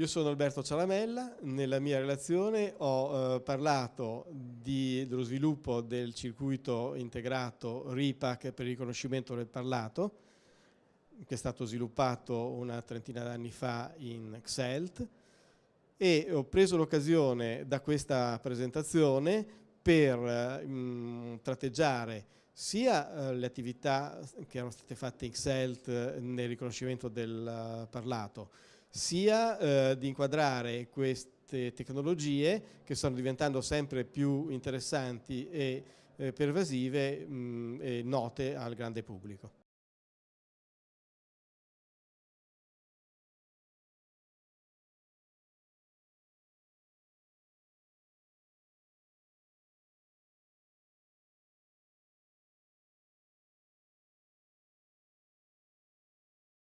Io sono Alberto Cialamella, nella mia relazione ho eh, parlato di, dello sviluppo del circuito integrato RIPAC per il riconoscimento del parlato, che è stato sviluppato una trentina d'anni fa in XELT e ho preso l'occasione da questa presentazione per eh, mh, tratteggiare sia eh, le attività che erano state fatte in XELT nel riconoscimento del uh, parlato, sia eh, di inquadrare queste tecnologie che stanno diventando sempre più interessanti e eh, pervasive mh, e note al grande pubblico.